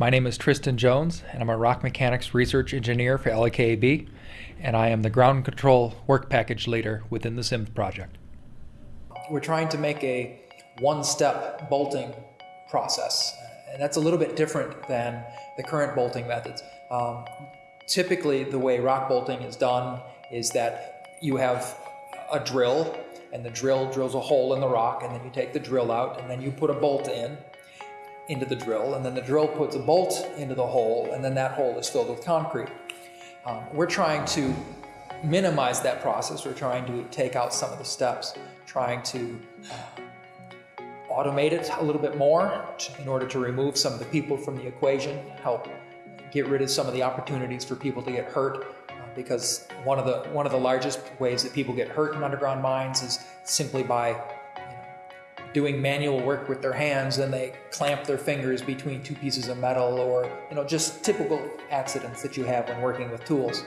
My name is Tristan Jones, and I'm a rock mechanics research engineer for LKAB, and I am the ground control work package leader within the SIMS project. We're trying to make a one-step bolting process, and that's a little bit different than the current bolting methods. Um, typically, the way rock bolting is done is that you have a drill, and the drill drills a hole in the rock, and then you take the drill out, and then you put a bolt in, into the drill, and then the drill puts a bolt into the hole, and then that hole is filled with concrete. Um, we're trying to minimize that process. We're trying to take out some of the steps, trying to uh, automate it a little bit more in order to remove some of the people from the equation, help get rid of some of the opportunities for people to get hurt uh, because one of the one of the largest ways that people get hurt in underground mines is simply by doing manual work with their hands and they clamp their fingers between two pieces of metal or you know just typical accidents that you have when working with tools.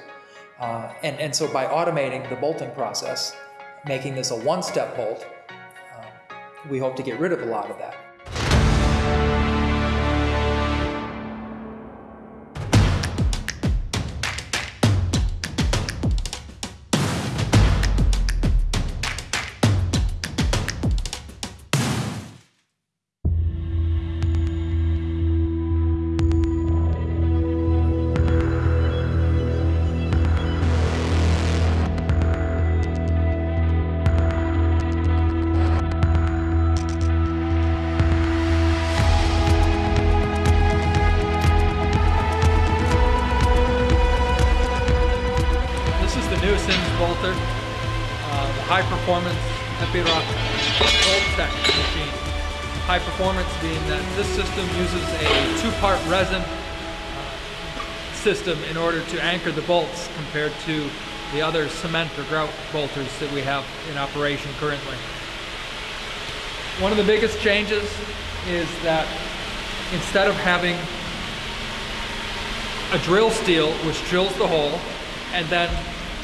Uh, and, and so by automating the bolting process, making this a one-step bolt, uh, we hope to get rid of a lot of that. New SIMS bolter, uh, the high performance Epiroc Gold Tech machine. High performance being that this system uses a two-part resin uh, system in order to anchor the bolts compared to the other cement or grout bolters that we have in operation currently. One of the biggest changes is that instead of having a drill steel which drills the hole and then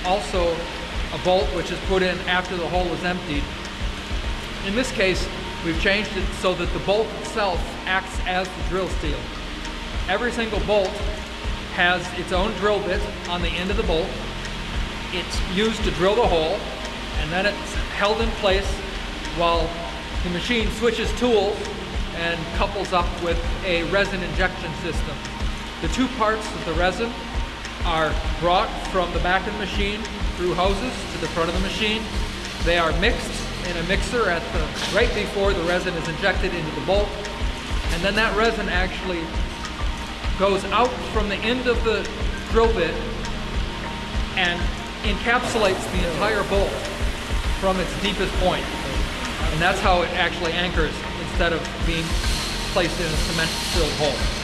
also a bolt which is put in after the hole is emptied. In this case, we've changed it so that the bolt itself acts as the drill steel. Every single bolt has its own drill bit on the end of the bolt. It's used to drill the hole, and then it's held in place while the machine switches tools and couples up with a resin injection system. The two parts of the resin are brought from the back of the machine through hoses to the front of the machine. They are mixed in a mixer at the right before the resin is injected into the bolt. And then that resin actually goes out from the end of the drill bit and encapsulates the entire bolt from its deepest point. And that's how it actually anchors instead of being placed in a cement-filled hole.